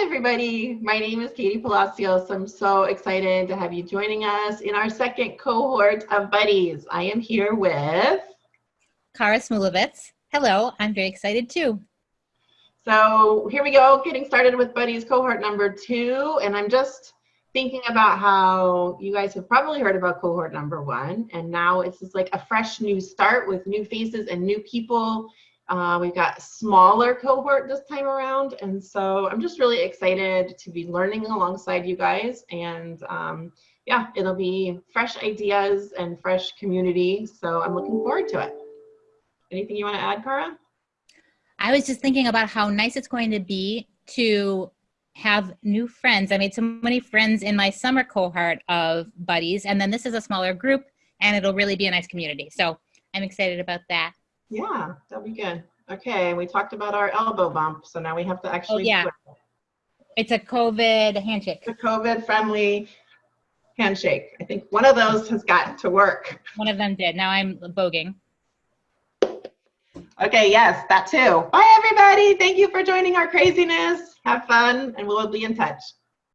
everybody. My name is Katie Palacios. I'm so excited to have you joining us in our second cohort of Buddies. I am here with Kara Smulovitz. Hello, I'm very excited too. So here we go, getting started with Buddies cohort number two. And I'm just thinking about how you guys have probably heard about cohort number one. And now it's just like a fresh new start with new faces and new people uh, we've got smaller cohort this time around. And so I'm just really excited to be learning alongside you guys. And um, yeah, it'll be fresh ideas and fresh community. So I'm looking forward to it. Anything you want to add, Cara? I was just thinking about how nice it's going to be to have new friends. I made so many friends in my summer cohort of buddies, and then this is a smaller group, and it'll really be a nice community. So I'm excited about that. Yeah, that'll be good. Okay, we talked about our elbow bump, so now we have to actually. Oh, yeah. It. It's a COVID handshake. A COVID friendly handshake. I think one of those has got to work. One of them did. Now I'm voguing. Okay, yes, that too. Bye, everybody. Thank you for joining our craziness. Have fun, and we'll be in touch.